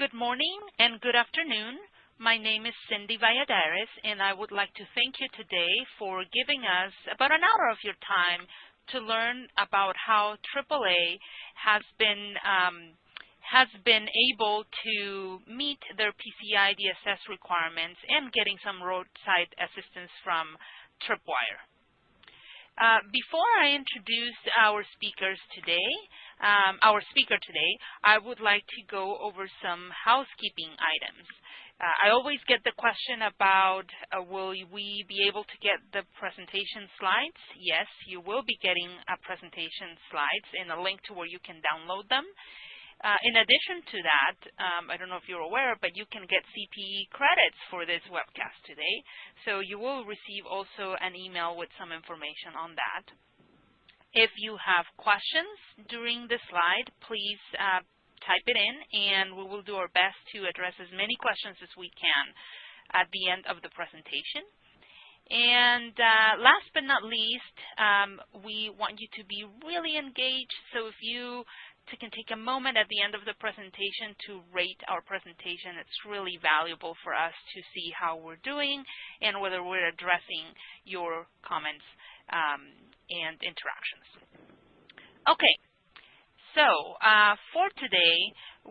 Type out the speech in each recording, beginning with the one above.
Good morning and good afternoon. My name is Cindy Valladares, and I would like to thank you today for giving us about an hour of your time to learn about how AAA has been um, has been able to meet their PCI DSS requirements and getting some roadside assistance from Tripwire. Uh, before I introduce our speakers today, um, our speaker today, I would like to go over some housekeeping items. Uh, I always get the question about uh, will we be able to get the presentation slides? Yes, you will be getting a presentation slides and a link to where you can download them. Uh, in addition to that, um, I don't know if you're aware, but you can get CPE credits for this webcast today. So you will receive also an email with some information on that. If you have questions during the slide, please uh, type it in, and we will do our best to address as many questions as we can at the end of the presentation. And uh, last but not least, um, we want you to be really engaged. So if you can take a moment at the end of the presentation to rate our presentation, it's really valuable for us to see how we're doing and whether we're addressing your comments um, and interactions. Okay, so uh, for today,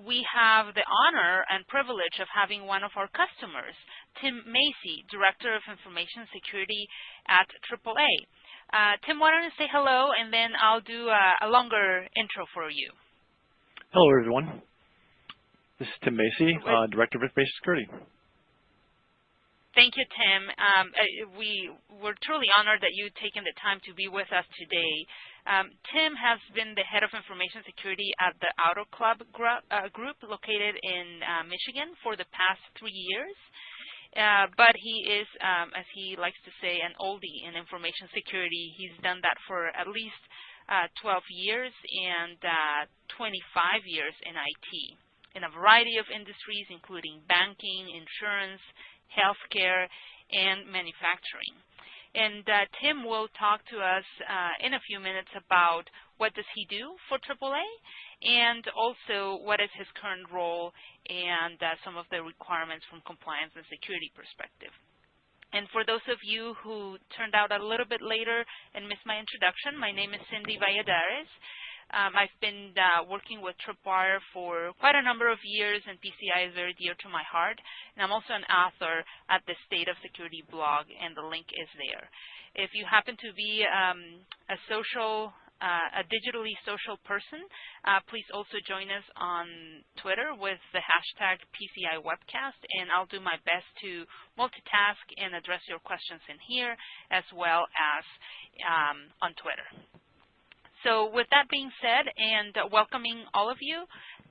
we have the honor and privilege of having one of our customers, Tim Macy, Director of Information Security at AAA. Uh, Tim, why don't you say hello, and then I'll do a, a longer intro for you. Hello, everyone. This is Tim Macy, uh, Director of Information Security. Thank you, Tim. Um, uh, we, we're truly honored that you've taken the time to be with us today. Um, Tim has been the head of information security at the Auto Club gr uh, group located in uh, Michigan for the past three years. Uh, but he is, um, as he likes to say, an oldie in information security. He's done that for at least 12 years and uh, 25 years in IT in a variety of industries, including banking, insurance, healthcare, and manufacturing. And uh, Tim will talk to us uh, in a few minutes about what does he do for AAA and also what is his current role and uh, some of the requirements from compliance and security perspective. And for those of you who turned out a little bit later and missed my introduction, my name is Cindy Valladares. Um, I've been uh, working with Tripwire for quite a number of years, and PCI is very dear to my heart. And I'm also an author at the State of Security blog, and the link is there. If you happen to be um, a social, uh, a digitally social person, uh, please also join us on Twitter with the hashtag PCI Webcast, and I'll do my best to multitask and address your questions in here as well as um, on Twitter. So with that being said, and welcoming all of you,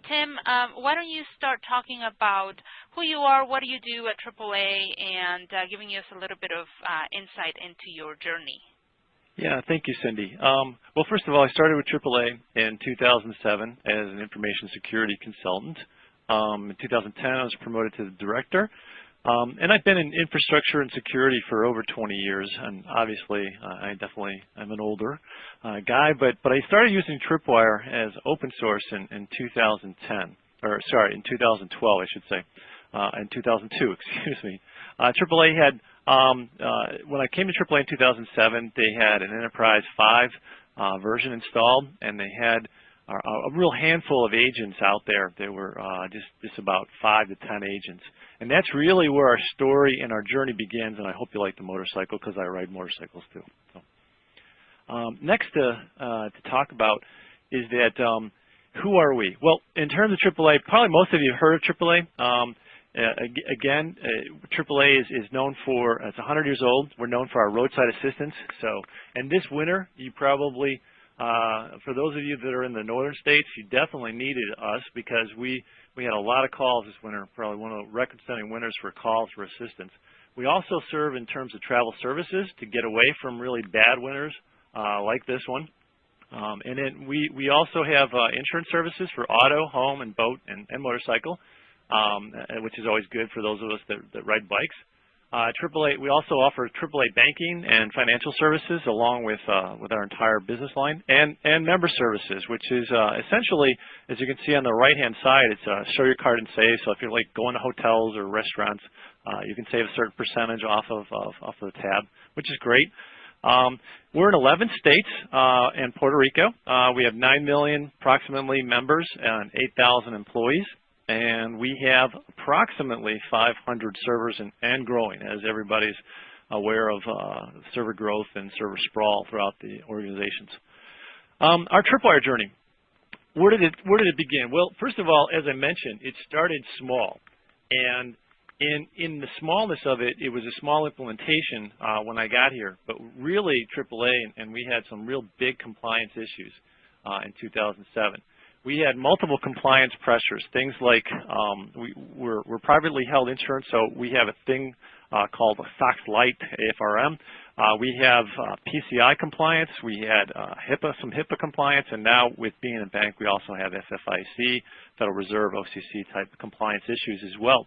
Tim, um, why don't you start talking about who you are, what do you do at AAA, and uh, giving us a little bit of uh, insight into your journey. Yeah, thank you, Cindy. Um, well, first of all, I started with AAA in 2007 as an information security consultant. Um, in 2010, I was promoted to the director. Um, and I've been in infrastructure and security for over 20 years, and obviously uh, I definitely am an older uh, guy, but, but I started using Tripwire as open source in, in 2010, or sorry, in 2012 I should say, uh, in 2002, excuse me. Uh, AAA had, um, uh, when I came to AAA in 2007, they had an Enterprise 5 uh, version installed, and they had a real handful of agents out there. There were uh, just, just about five to ten agents. And that's really where our story and our journey begins, and I hope you like the motorcycle because I ride motorcycles too. So, um, next to, uh, to talk about is that um, who are we? Well, in terms of AAA, probably most of you have heard of AAA. Uh, again, uh, AAA is, is known for, it's 100 years old. We're known for our roadside assistance. So, and this winter, you probably uh, for those of you that are in the northern states, you definitely needed us because we, we had a lot of calls this winter, probably one of the record-setting winters for calls for assistance. We also serve in terms of travel services to get away from really bad winters uh, like this one. Um, and then we, we also have uh, insurance services for auto, home, and boat and, and motorcycle, which is always good for those of us that, that ride bikes. Uh, AAA, we also offer AAA banking and financial services along with uh, with our entire business line and and member services, which is uh, essentially, as you can see on the right hand side, it's uh, show your card and save. So if you're like going to hotels or restaurants, uh, you can save a certain percentage off of, of off of the tab, which is great. Um, we're in 11 states uh, and Puerto Rico. Uh, we have 9 million approximately members and 8,000 employees and we have approximately 500 servers and, and growing as everybody's aware of uh, server growth and server sprawl throughout the organizations. Um, our Tripwire journey, where did, it, where did it begin? Well, first of all, as I mentioned, it started small. And in, in the smallness of it, it was a small implementation uh, when I got here. But really, AAA, and, and we had some real big compliance issues uh, in 2007 we had multiple compliance pressures, things like um, we, we're, we're, privately held insurance, so we have a thing uh, called a SOX Lite AFRM. Uh, we have uh, PCI compliance, we had uh, HIPAA, some HIPAA compliance, and now with being a bank, we also have FFIEC, Federal Reserve, OCC type compliance issues as well.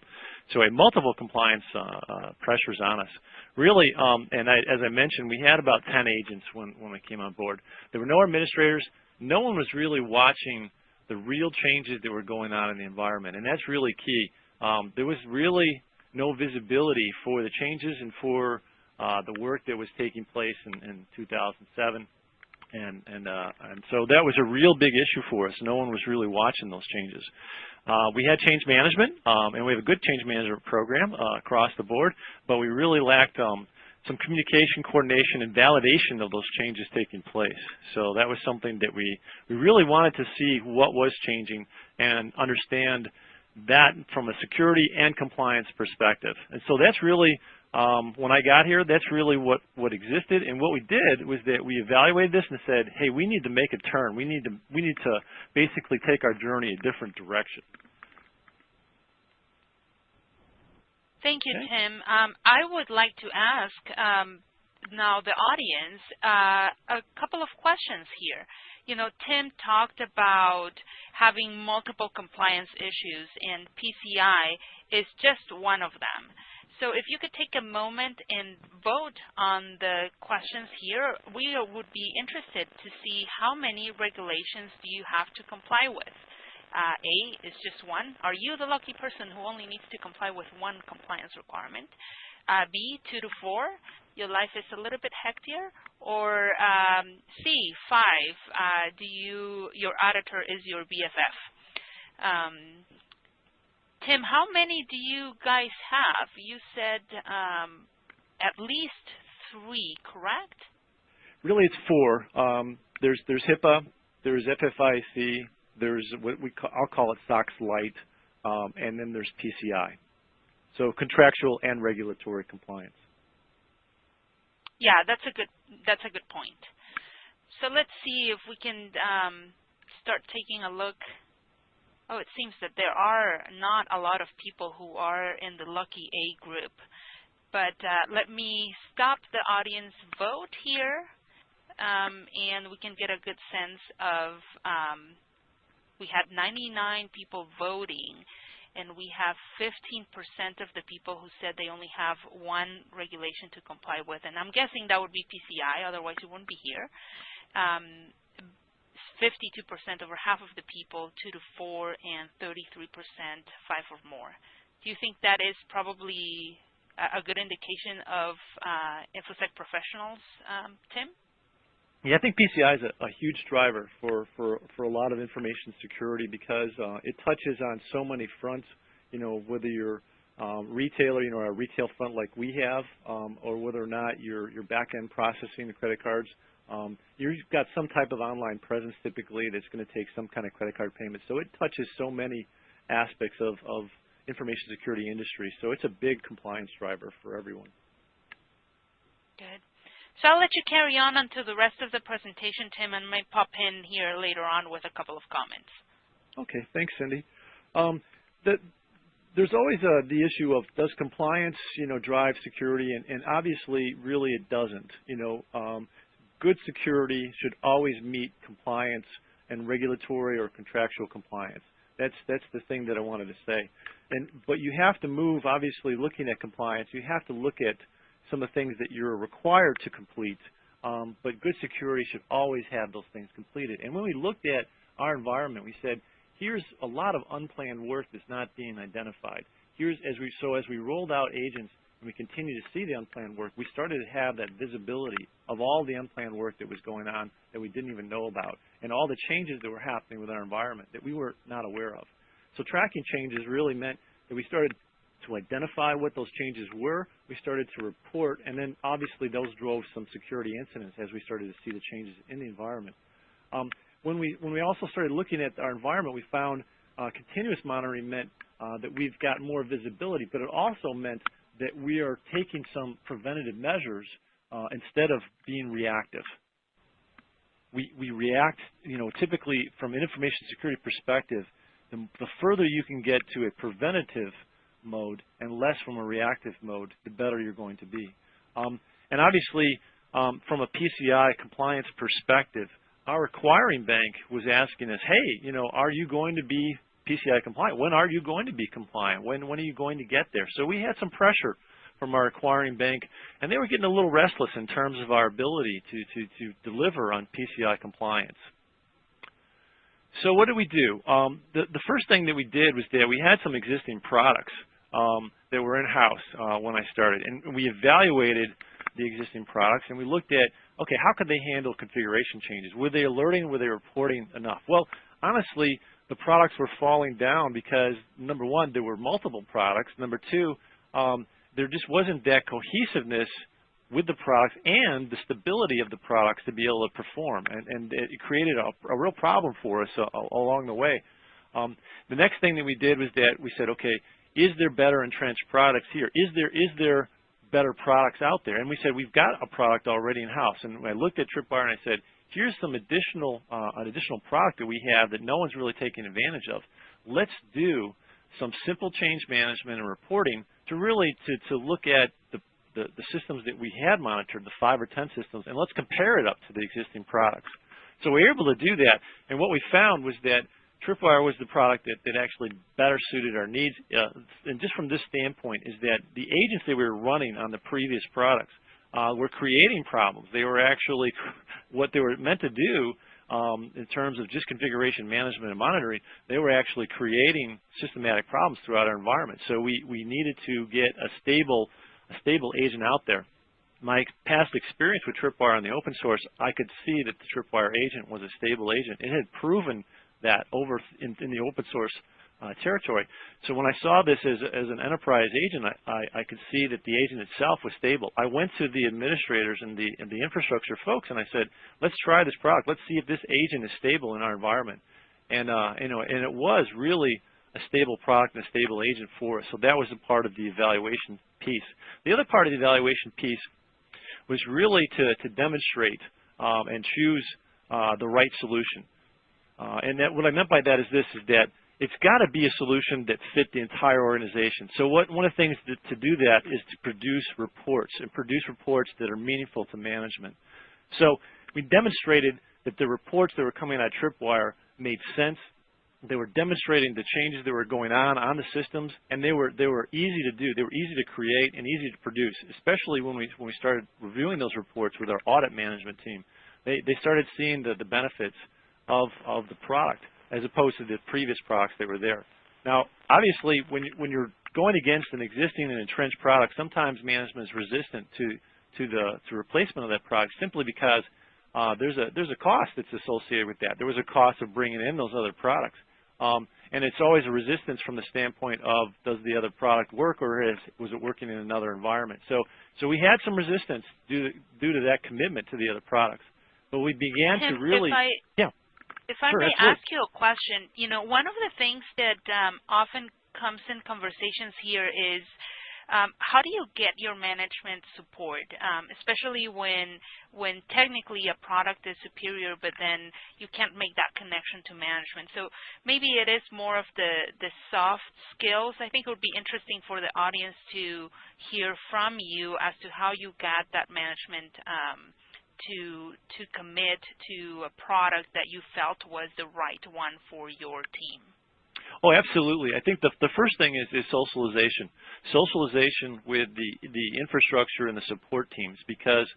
So have multiple compliance uh, uh, pressures on us. Really, um, and I, as I mentioned, we had about 10 agents when, when we came on board. There were no administrators. No one was really watching the real changes that were going on in the environment. And that's really key. Um, there was really no visibility for the changes and for uh, the work that was taking place in, in 2007. And, and, uh, and so that was a real big issue for us. No one was really watching those changes. Uh, we had change management, um, and we have a good change management program uh, across the board, but we really lacked um, some communication, coordination, and validation of those changes taking place. So that was something that we, we really wanted to see what was changing and understand that from a security and compliance perspective. And so that's really, um, when I got here, that's really what, what existed. And what we did was that we evaluated this and said, hey, we need to make a turn. We need to, we need to basically take our journey a different direction. Thank you, okay. Tim. Um, I would like to ask um, now the audience uh, a couple of questions here. You know, Tim talked about having multiple compliance issues, and PCI is just one of them. So if you could take a moment and vote on the questions here, we would be interested to see how many regulations do you have to comply with. Uh, A is just one. Are you the lucky person who only needs to comply with one compliance requirement? Uh, B, two to four, your life is a little bit hectier. Or um, C, five, uh, do you your auditor is your BFF. Um, Tim, how many do you guys have? You said um, at least three, correct? Really, it's four. Um, there's there's HIPAA, there's FFIEC, there's what we call, I'll call it SOX Lite, um, and then there's PCI. So contractual and regulatory compliance. Yeah, that's a good that's a good point. So let's see if we can um, start taking a look. Oh, it seems that there are not a lot of people who are in the lucky A group. But uh, let me stop the audience vote here, um, and we can get a good sense of um, we had 99 people voting, and we have 15% of the people who said they only have one regulation to comply with. And I'm guessing that would be PCI, otherwise you wouldn't be here. 52% um, over half of the people, 2 to 4, and 33% 5 or more. Do you think that is probably a, good indication of uh, InfoSec professionals, um, Tim? Yeah, I think PCI is a, a, huge driver for, for, for a lot of information security because uh, it touches on so many fronts, you know, whether you're um, retailer, you know, a retail front like we have, um, or whether or not you're, you're back-end processing the credit cards. Um, you've got some type of online presence typically that's going to take some kind of credit card payment. So it touches so many aspects of, of information security industry. So it's a big compliance driver for everyone. Good. So I'll let you carry on until the rest of the presentation, Tim, and may pop in here later on with a couple of comments. Okay, thanks, Cindy. Um, the, there's always uh, the issue of does compliance, you know, drive security, and, and obviously, really, it doesn't. You know, um, good security should always meet compliance and regulatory or contractual compliance. That's that's the thing that I wanted to say. And but you have to move. Obviously, looking at compliance, you have to look at some of the things that you're required to complete. Um, but good security should always have those things completed. And when we looked at our environment, we said, here's a lot of unplanned work that's not being identified. Here's as we so as we rolled out agents and we continue to see the unplanned work, we started to have that visibility of all the unplanned work that was going on that we didn't even know about, and all the changes that were happening with our environment that we were not aware of. So tracking changes really meant that we started to identify what those changes were, we started to report, and then obviously those drove some security incidents as we started to see the changes in the environment. Um, when we when we also started looking at our environment, we found uh, continuous monitoring meant uh, that we've got more visibility, but it also meant that we are taking some preventative measures uh, instead of being reactive. We, we react, you know, typically from an information security perspective, the, the further you can get to a preventative mode and less from a reactive mode, the better you're going to be. Um, and obviously, um, from a PCI compliance perspective, our acquiring bank was asking us, hey, you know, are you going to be PCI compliant? When are you going to be compliant? When, when are you going to get there? So we had some pressure from our acquiring bank, and they were getting a little restless in terms of our ability to, to, to deliver on PCI compliance. So what did we do? Um, the, the first thing that we did was that we had some existing products um, that were in-house uh, when I started, and we evaluated the existing products, and we looked at, okay, how could they handle configuration changes? Were they alerting? Were they reporting enough? Well, honestly, the products were falling down because, number one, there were multiple products. Number two, um, there just wasn't that cohesiveness with the products and the stability of the products to be able to perform. And, and it created a, a real problem for us uh, along the way. Um, the next thing that we did was that we said, okay, is there better entrenched products here? Is there is there better products out there? And we said we've got a product already in house. And I looked at Tripwire and I said, here's some additional uh, an additional product that we have that no one's really taking advantage of. Let's do some simple change management and reporting to really to, to look at the, the, the systems that we had monitored, the five or ten systems, and let's compare it up to the existing products. So we were able to do that, and what we found was that Tripwire was the product that, that actually better suited our needs. Uh, and just from this standpoint is that the agents that we were running on the previous products uh, were creating problems. They were actually, what they were meant to do um, in terms of just configuration management and monitoring, they were actually creating systematic problems throughout our environment. So we, we needed to get a stable, a stable agent out there. My past experience with Tripwire on the open source, I could see that the Tripwire agent was a stable agent. It had proven that over in, in the open source uh, territory. So when I saw this as, as an enterprise agent, I, I, I, could see that the agent itself was stable. I went to the administrators and the, and the infrastructure folks and I said, let's try this product. Let's see if this agent is stable in our environment. And, uh, you know, and it was really a stable product and a stable agent for us. So that was a part of the evaluation piece. The other part of the evaluation piece was really to, to demonstrate um, and choose uh, the right solution. Uh, and that, what I meant by that is this, is that it's got to be a solution that fit the entire organization. So what, one of the things to, to do that is to produce reports and produce reports that are meaningful to management. So we demonstrated that the reports that were coming out of Tripwire made sense. They were demonstrating the changes that were going on on the systems, and they were they were easy to do. They were easy to create and easy to produce, especially when we when we started reviewing those reports with our audit management team. They they started seeing the the benefits of, of the product as opposed to the previous products that were there. Now, obviously, when, you, when you're going against an existing and entrenched product, sometimes management is resistant to, to the to replacement of that product simply because uh, there's a there's a cost that's associated with that. There was a cost of bringing in those other products, um, and it's always a resistance from the standpoint of does the other product work or is, was it working in another environment? So so we had some resistance due to, due to that commitment to the other products, but we began Tim, to really I, yeah. If I sure, may absolutely. ask you a question, you know, one of the things that um, often comes in conversations here is um, how do you get your management support, um, especially when when technically a product is superior, but then you can't make that connection to management. So maybe it is more of the the soft skills. I think it would be interesting for the audience to hear from you as to how you got that management um, to to commit to a product that you felt was the right one for your team? Oh, absolutely. I think the, the first thing is, is socialization. Socialization with the, the infrastructure and the support teams because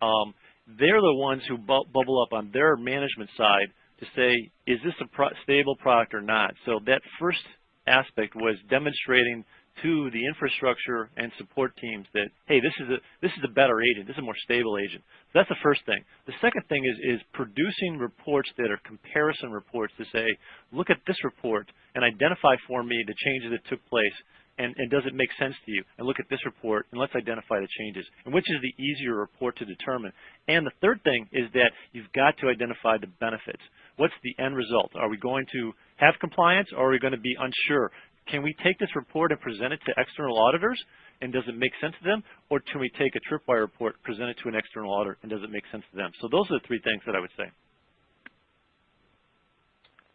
um, they're the ones who bu bubble up on their management side to say, is this a pro stable product or not? So that first aspect was demonstrating to the infrastructure and support teams that, hey, this is a this is a better agent, this is a more stable agent. So that's the first thing. The second thing is is producing reports that are comparison reports to say, look at this report and identify for me the changes that took place and, and, does it make sense to you? And look at this report, and let's identify the changes, and which is the easier report to determine. And the third thing is that you've got to identify the benefits. What's the end result? Are we going to have compliance, or are we going to be unsure? Can we take this report and present it to external auditors, and does it make sense to them? Or can we take a Tripwire report, present it to an external auditor, and does it make sense to them? So those are the three things that I would say.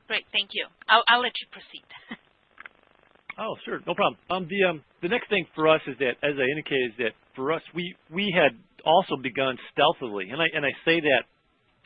Great, thank you. I'll, I'll let you proceed. oh, sure, no problem. Um, the um, the next thing for us is that, as I indicated, is that for us we we had also begun stealthily, and I and I say that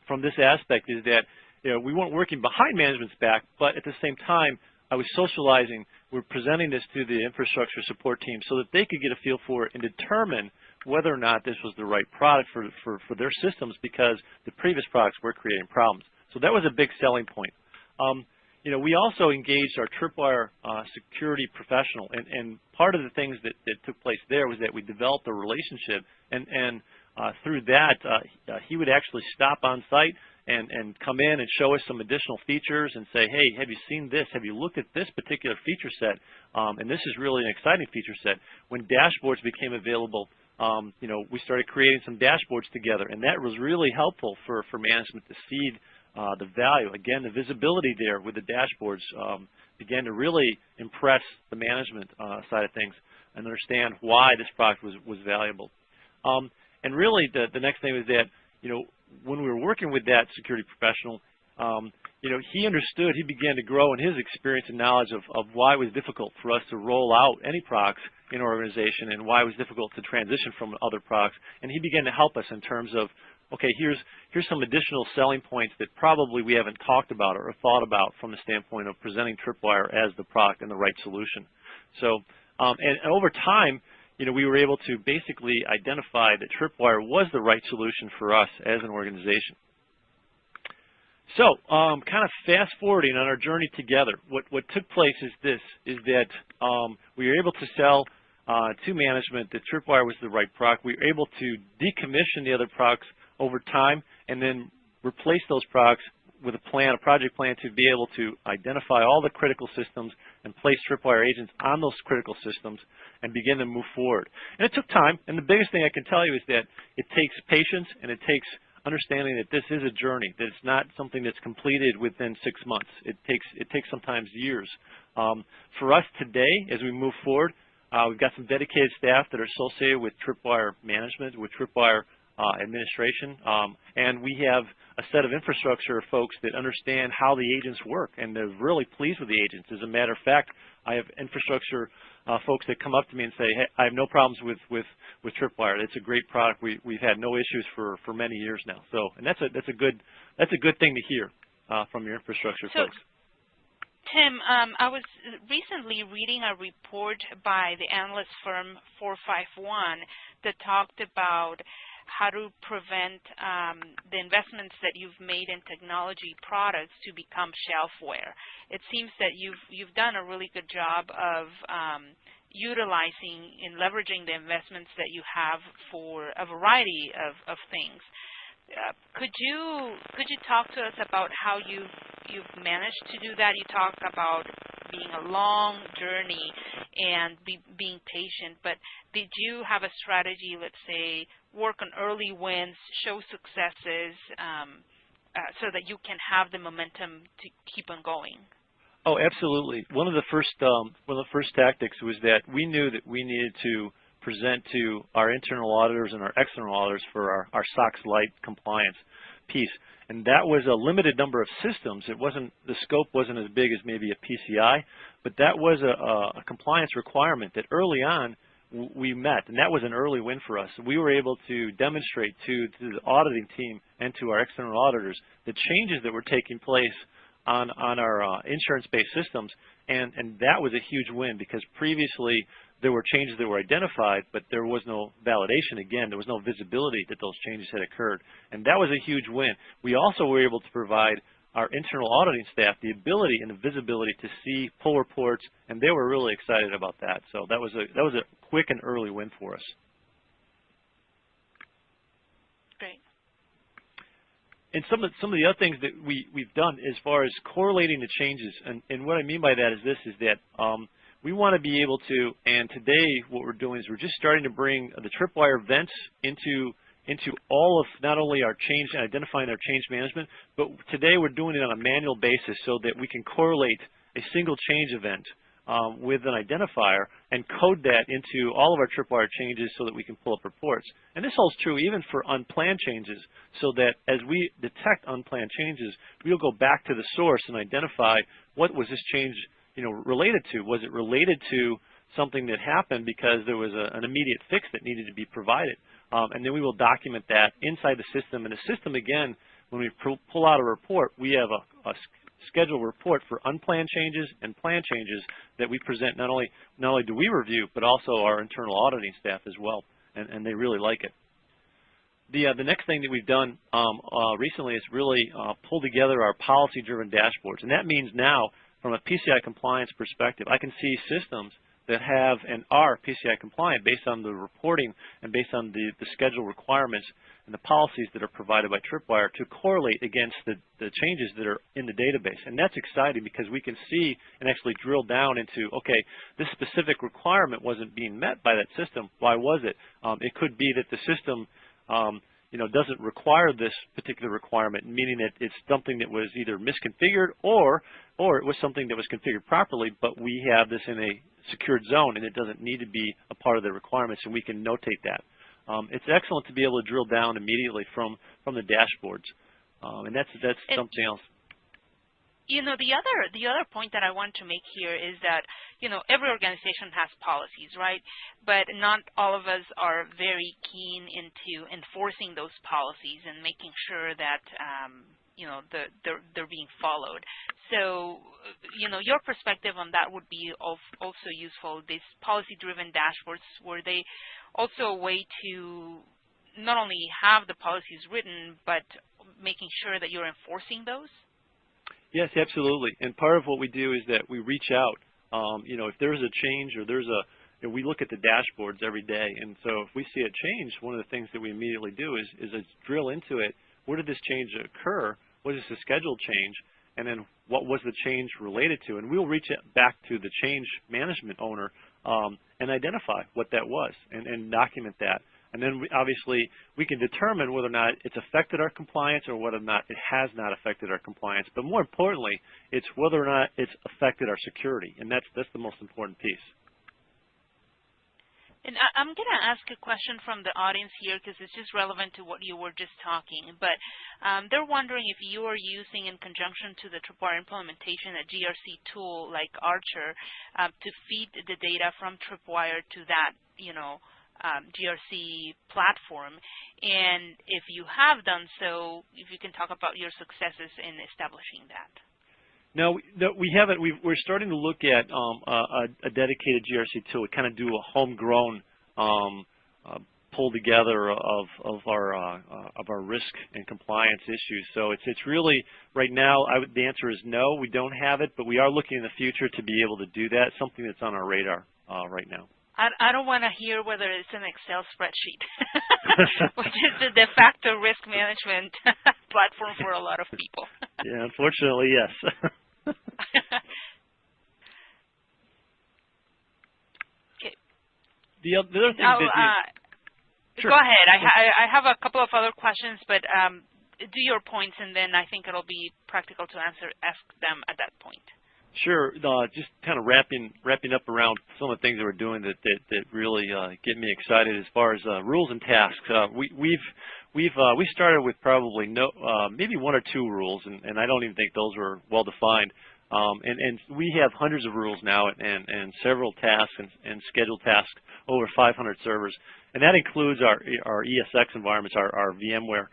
from this aspect is that you know we weren't working behind management's back, but at the same time I was socializing. We're presenting this to the infrastructure support team so that they could get a feel for it and determine whether or not this was the right product for, for, for their systems because the previous products were creating problems. So that was a big selling point. Um, you know, we also engaged our Tripwire uh, security professional, and, and, part of the things that, that, took place there was that we developed a relationship, and, and uh, through that, uh, uh he would actually stop on site and, and come in and show us some additional features and say, hey, have you seen this? Have you looked at this particular feature set? Um, and this is really an exciting feature set. When dashboards became available, um, you know, we started creating some dashboards together, and that was really helpful for, for management to see uh, the value. Again, the visibility there with the dashboards um, began to really impress the management uh, side of things and understand why this product was, was valuable. Um, and really, the, the next thing was that, you know, when we were working with that security professional, um, you know, he understood, he began to grow in his experience and knowledge of, of why it was difficult for us to roll out any products in our organization and why it was difficult to transition from other products. And he began to help us in terms of, okay, here's, here's some additional selling points that probably we haven't talked about or thought about from the standpoint of presenting Tripwire as the product and the right solution. So, um, and, and over time, you know, we were able to basically identify that Tripwire was the right solution for us as an organization. So, um, kind of fast forwarding on our journey together, what, what took place is this, is that um, we were able to sell uh, to management that Tripwire was the right product. We were able to decommission the other products over time and then replace those products with a plan, a project plan to be able to identify all the critical systems and place Tripwire agents on those critical systems and begin to move forward. And it took time, and the biggest thing I can tell you is that it takes patience and it takes understanding that this is a journey, that it's not something that's completed within six months. It takes, it takes sometimes years. Um, for us today, as we move forward, uh, we've got some dedicated staff that are associated with Tripwire management, with Tripwire uh, administration, um, and we have a set of infrastructure folks that understand how the agents work, and they're really pleased with the agents. As a matter of fact, I have infrastructure uh, folks that come up to me and say, hey, I have no problems with, with, with Tripwire. It's a great product. We, we've had no issues for, for many years now. So, and that's a, that's a good, that's a good thing to hear uh, from your infrastructure so, folks. Tim, um, I was recently reading a report by the analyst firm 451 that talked about how to prevent um, the investments that you've made in technology products to become shelfware. It seems that you've you've done a really good job of um, utilizing and leveraging the investments that you have for a variety of, of things. Uh, could you could you talk to us about how you've you've managed to do that? You talk about being a long journey and be, being patient, but did you have a strategy, let's say, work on early wins, show successes, um, uh, so that you can have the momentum to keep on going? Oh, absolutely. One of the first um, one of the first tactics was that we knew that we needed to present to our internal auditors and our external auditors for our, our SOX Lite compliance piece. And that was a limited number of systems. It wasn't the scope wasn't as big as maybe a PCI, but that was a, a compliance requirement that early on we met, and that was an early win for us. We were able to demonstrate to, to the auditing team and to our external auditors the changes that were taking place on, on our uh, insurance-based systems, and, and that was a huge win because previously there were changes that were identified, but there was no validation. Again, there was no visibility that those changes had occurred, and that was a huge win. We also were able to provide our internal auditing staff the ability and the visibility to see pull reports, and they were really excited about that. So that was a that was a quick and early win for us. Great. And some of some of the other things that we we've done as far as correlating the changes, and, and what I mean by that is this: is that um, we want to be able to, and today what we're doing is we're just starting to bring the tripwire events into into all of not only our change and identifying our change management, but today we're doing it on a manual basis so that we can correlate a single change event um, with an identifier and code that into all of our tripwire changes so that we can pull up reports. And this holds true even for unplanned changes so that as we detect unplanned changes, we'll go back to the source and identify what was this change you know, related to. Was it related to something that happened because there was a, an immediate fix that needed to be provided? Um, and then we will document that inside the system. And the system, again, when we pull out a report, we have a, a schedule report for unplanned changes and planned changes that we present. Not only not only do we review, but also our internal auditing staff as well, and, and they really like it. The uh, the next thing that we've done um, uh, recently is really uh, pull together our policy-driven dashboards, and that means now, from a PCI compliance perspective, I can see systems that have and are PCI compliant based on the reporting and based on the, the schedule requirements and the policies that are provided by Tripwire to correlate against the, the changes that are in the database. And that's exciting because we can see and actually drill down into, okay, this specific requirement wasn't being met by that system. Why was it? Um, it could be that the system um, you know, doesn't require this particular requirement, meaning that it's something that was either misconfigured or, or it was something that was configured properly, but we have this in a secured zone and it doesn't need to be a part of the requirements and we can notate that. Um, it's excellent to be able to drill down immediately from, from the dashboards. Um, and that's, that's it, something else. You know, the other, the other point that I want to make here is that, you know, every organization has policies, right? But not all of us are very keen into enforcing those policies and making sure that, um, you know, the, they're, they're being followed. So, you know, your perspective on that would be also useful. These policy-driven dashboards, were they also a way to not only have the policies written, but making sure that you're enforcing those? Yes, absolutely. And part of what we do is that we reach out. Um, you know, if there's a change or there's a, you know, we look at the dashboards every day, and so if we see a change, one of the things that we immediately do is, is drill into it where did this change occur? What is the schedule change? And then what was the change related to? And we'll reach back to the change management owner um, and identify what that was and, and document that. And then we, obviously we can determine whether or not it's affected our compliance or whether or not it has not affected our compliance. But more importantly, it's whether or not it's affected our security. And that's, that's the most important piece. And I'm going to ask a question from the audience here because it's just relevant to what you were just talking. But um, they're wondering if you are using, in conjunction to the Tripwire implementation, a GRC tool like Archer uh, to feed the data from Tripwire to that, you know, um, GRC platform. And if you have done so, if you can talk about your successes in establishing that. No, we haven't. we are starting to look at um, a, a, dedicated GRC tool, to kind of do a homegrown um, uh, pull together of of our uh, uh, of our risk and compliance issues. So it's it's really right now. Would, the answer is no, we don't have it, but we are looking in the future to be able to do that. Something that's on our radar uh, right now. I, I don't want to hear whether it's an Excel spreadsheet, which is the de facto risk management platform for a lot of people. yeah, unfortunately, yes. okay. The, other thing now, that you, uh, sure. Go ahead. I, I, I, have a couple of other questions, but um, do your points, and then I think it'll be practical to answer ask them at that point. Sure. Uh, just kind of wrapping wrapping up around some of the things that we're doing that that, that really uh, get me excited as far as uh, rules and tasks. Uh, we, we've we've uh, we started with probably no uh, maybe one or two rules, and, and I don't even think those were well defined. Um, and, and, we have hundreds of rules now and, and several tasks and, and, scheduled tasks, over 500 servers. And that includes our, our ESX environments, our, our VMware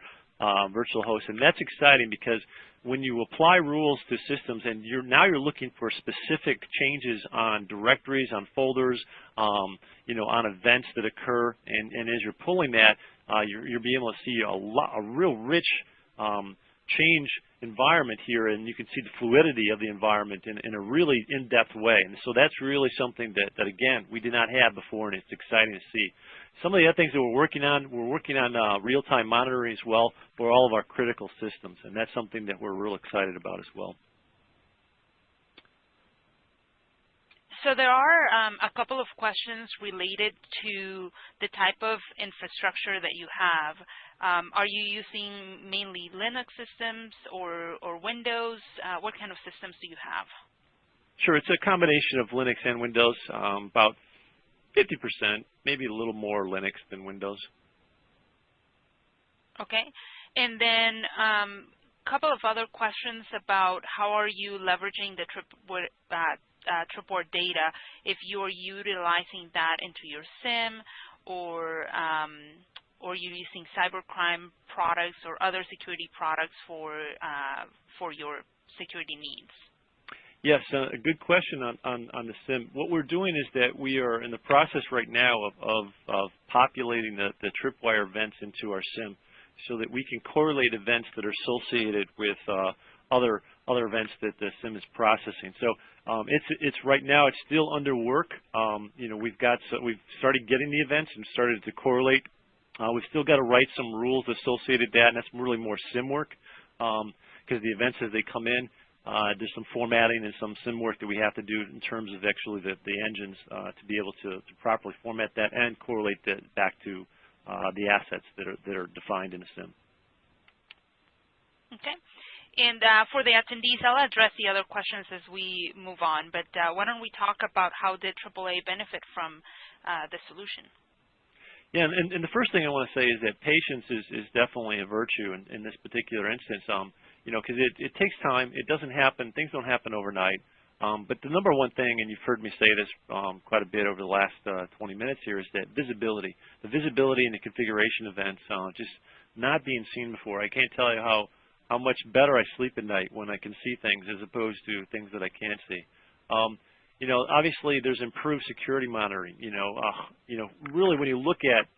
virtual hosts. And that's exciting because when you apply rules to systems and you're now you're looking for specific changes on directories, on folders, um, you know, on events that occur, and, and as you're pulling that, uh, you're, you're being able to see a lot, a real rich um, change environment here, and you can see the fluidity of the environment in, in a really in-depth way. And so that's really something that, that, again, we did not have before, and it's exciting to see. Some of the other things that we're working on, we're working on uh, real-time monitoring as well for all of our critical systems, and that's something that we're real excited about as well. So there are um, a couple of questions related to the type of infrastructure that you have. Um, are you using mainly Linux systems or, or Windows? Uh, what kind of systems do you have? Sure, it's a combination of Linux and Windows, um, about 50%, maybe a little more Linux than Windows. Okay, and then a um, couple of other questions about how are you leveraging the trip, uh, uh, Tripwire data if you're utilizing that into your SIEM or um, or you're using cybercrime products or other security products for uh, for your security needs. Yes, uh, a good question on, on, on, the SIEM. What we're doing is that we are in the process right now of, of, of populating the, the tripwire events into our SIEM so that we can correlate events that are associated with uh, other other events that the SIEM is processing. So um, it's it's right now it's still under work. Um, you know we've got so we've started getting the events and started to correlate. Uh, we've still got to write some rules associated with that, and that's really more SIM work because um, the events as they come in. Uh, there's some formatting and some SIEM work that we have to do in terms of actually the, the engines uh, to be able to, to, properly format that and correlate that back to uh, the assets that are that are defined in a SIEM. Okay. And uh, for the attendees, I'll address the other questions as we move on, but uh, why don't we talk about how did AAA benefit from uh, the solution? Yeah, and, and, the first thing I want to say is that patience is, is definitely a virtue in, in this particular instance. Um, you know, because it, it takes time. It doesn't happen. Things don't happen overnight. Um, but the number one thing, and you've heard me say this um, quite a bit over the last uh, 20 minutes here, is that visibility. The visibility in the configuration events, uh, just not being seen before. I can't tell you how how much better I sleep at night when I can see things as opposed to things that I can't see. Um, you know, obviously there's improved security monitoring. You know, uh, you know, really when you look at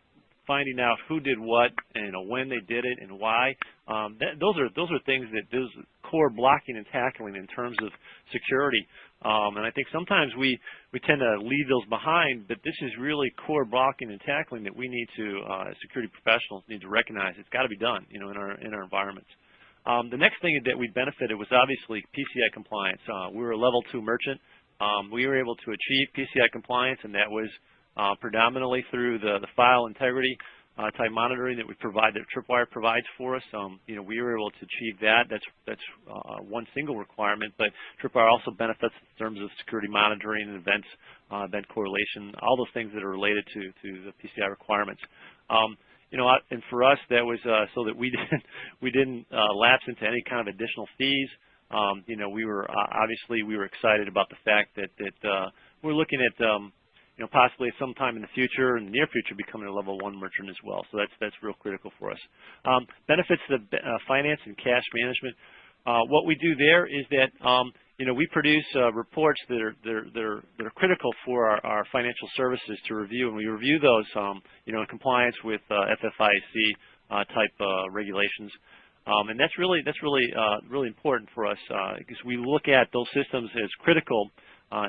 finding out who did what and when they did it and why, um, that, those are those are things that those core blocking and tackling in terms of security. Um, and I think sometimes we we tend to leave those behind, but this is really core blocking and tackling that we need to, uh, security professionals, need to recognize. It's got to be done, you know, in our in our environments. Um, the next thing that we benefited was obviously PCI compliance. Uh, we were a level two merchant. Um, we were able to achieve PCI compliance, and that was predominantly through the, the file integrity uh, type monitoring that we provide, that Tripwire provides for us. Um, you know, we were able to achieve that. That's that's uh, one single requirement, but Tripwire also benefits in terms of security monitoring and events, uh, event correlation, all those things that are related to to the PCI requirements. Um, you know, and for us, that was uh, so that we didn't we didn't uh, lapse into any kind of additional fees. Um, you know, we were uh, obviously we were excited about the fact that that uh, we're looking at um, know possibly at some time in the future, in the near future, becoming a level one merchant as well. So that's that's real critical for us. Um, benefits to the uh, finance and cash management. Uh, what we do there is that um, you know, we produce uh, reports that are, that are, that are, that are critical for our, our, financial services to review, and we review those, um, you know, in compliance with uh, FFIEC uh, type uh, regulations. Um, and that's really that's really uh, really important for us because we look at those systems as critical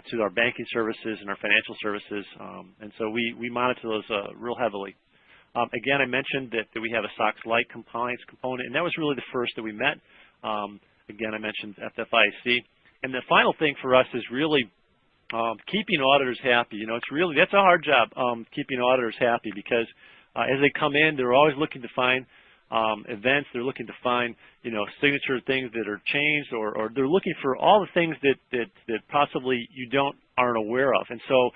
to our banking services and our financial services, um, and so we we monitor those real heavily. Um, again, I mentioned that, that we have a SOX Lite compliance component, and that was really the first that we met. Um, again, I mentioned FFIEC. And the final thing for us is really um, keeping auditors happy. You know, it's really that's a hard job um, keeping auditors happy because uh, as they come in, they're always looking to find um, events. They're looking to find you know signature things that are changed, or, or they're looking for all the things that that that possibly you don't aren't aware of. And so,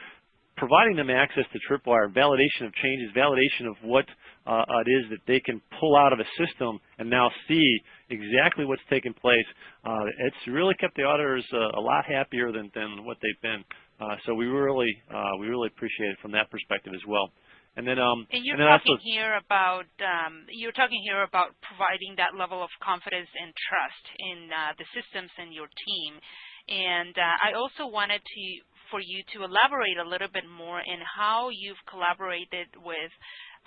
providing them access to Tripwire, validation of changes, validation of what uh, it is that they can pull out of a system and now see exactly what's taken place. Uh, it's really kept the auditors uh, a lot happier than, than what they've been. Uh, so we really uh, we really appreciate it from that perspective as well. And then, um, and you're and talking also, here about um, you're talking here about providing that level of confidence and trust in uh, the systems and your team. And uh, I also wanted to for you to elaborate a little bit more in how you've collaborated with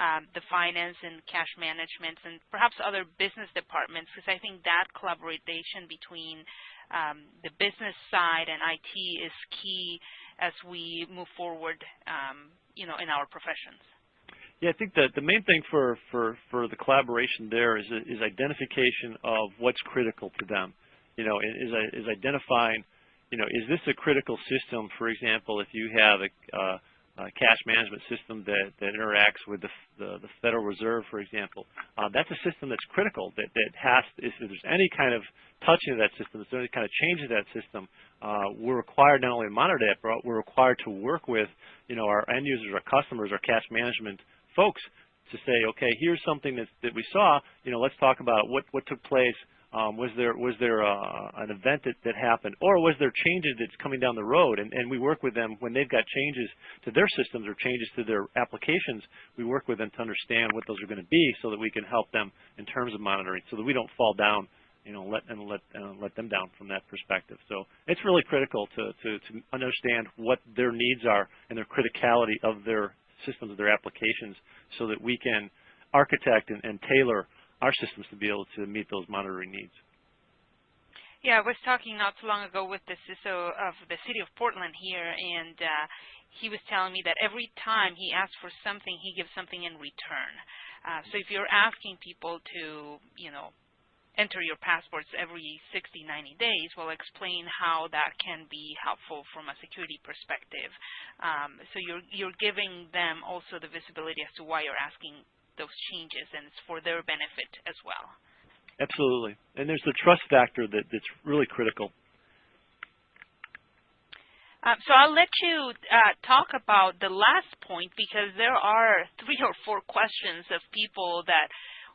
um, the finance and cash management and perhaps other business departments, because I think that collaboration between um, the business side and IT is key as we move forward, um, you know, in our professions. Yeah, I think that the main thing for, for, for the collaboration there is, is identification of what's critical to them. You know, is, is identifying, you know, is this a critical system, for example, if you have a, uh, a cash management system that, that interacts with the, the, the Federal Reserve, for example, uh, that's a system that's critical, that, that has, if there's any kind of touching of that system, if there's any kind of change of that system, uh, we're required not only to monitor that, but we're required to work with, you know, our end users, our customers, our cash management folks to say, okay, here's something that, that we saw. You know, let's talk about what, what took place. Um, was there was there uh, an event that, that happened, or was there changes that's coming down the road? And, and we work with them when they've got changes to their systems or changes to their applications. We work with them to understand what those are going to be, so that we can help them in terms of monitoring, so that we don't fall down, you know, let and let uh, let them down from that perspective. So it's really critical to, to to understand what their needs are and their criticality of their systems of their applications so that we can architect and, and tailor our systems to be able to meet those monitoring needs. Yeah, I was talking not too long ago with the CISO of the city of Portland here, and uh, he was telling me that every time he asks for something, he gives something in return. Uh, so if you're asking people to, you know, enter your passports every 60, 90 days, we'll explain how that can be helpful from a security perspective. Um, so you're, you're giving them also the visibility as to why you're asking those changes, and it's for their benefit as well. Absolutely. And there's the trust factor that, that's really critical. Um, so I'll let you uh, talk about the last point because there are three or four questions of people that